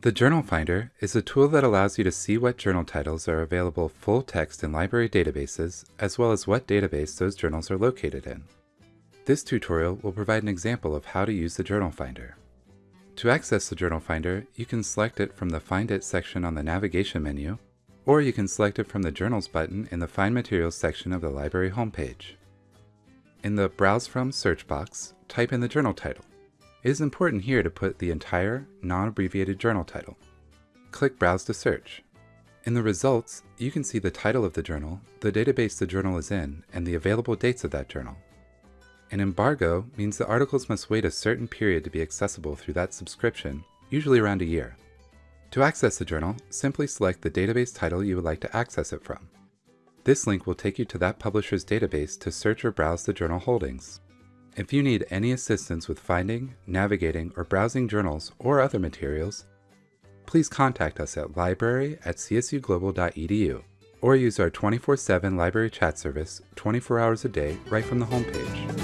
The Journal Finder is a tool that allows you to see what journal titles are available full text in library databases, as well as what database those journals are located in. This tutorial will provide an example of how to use the Journal Finder. To access the Journal Finder, you can select it from the Find It section on the navigation menu, or you can select it from the Journals button in the Find Materials section of the library homepage. In the Browse From search box, type in the journal title. It is important here to put the entire, non-abbreviated journal title. Click Browse to search. In the results, you can see the title of the journal, the database the journal is in, and the available dates of that journal. An embargo means the articles must wait a certain period to be accessible through that subscription, usually around a year. To access the journal, simply select the database title you would like to access it from. This link will take you to that publisher's database to search or browse the journal holdings. If you need any assistance with finding, navigating, or browsing journals or other materials, please contact us at library at csuglobal.edu or use our 24-7 library chat service 24 hours a day right from the homepage.